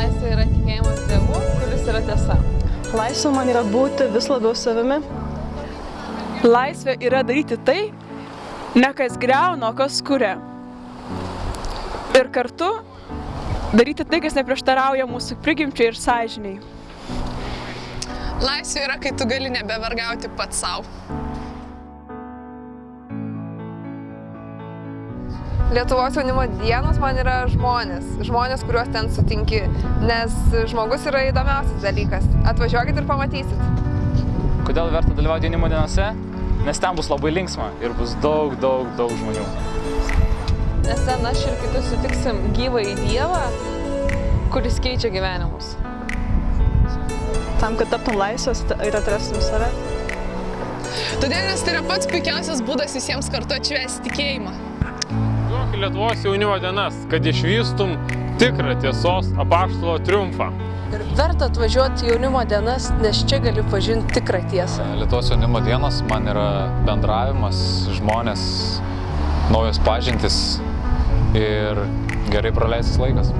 laisvė yra tikėjimas Dievu, kuris yra tiesa. Laisvė man yra būti vis labiau savimi. Laisvė yra daryti tai, ne kas greuna, o kas kuria. Ir kartu daryti tai, kas neprieštarauja mūsų prigimčiai ir sąžiniai. Laisvė yra, kai tu gali nebevargauti pats savo. Lietuvos jaunimo dienos man yra žmonės, žmonės, kuriuos ten sutinki, nes žmogus yra įdomiausias dalykas. Atvažiuokit ir pamatysit. Kodėl verta dalyvauti jaunimo dienose? Nes ten bus labai linksma ir bus daug, daug, daug žmonių. Nes ten aš ir kiti sutiksim gyvą į Dievą, kuris keičia gyvenimus. Tam, kad taptum laisvas ir atrastum save. Todėl, nes tai yra pats puikiausias būdas visiems kartu atšvesti tikėjimą. Duok Lietuvos jaunimo dienas, kad išvystum tikrą tiesos apaštalo triumfą. Ir verta atvažiuoti jaunimo dienas, nes čia gali pažinti tikrą tiesą. Lietuvos jaunimo dienos man yra bendravimas, žmonės, naujos pažintis ir gerai praleistas laikas.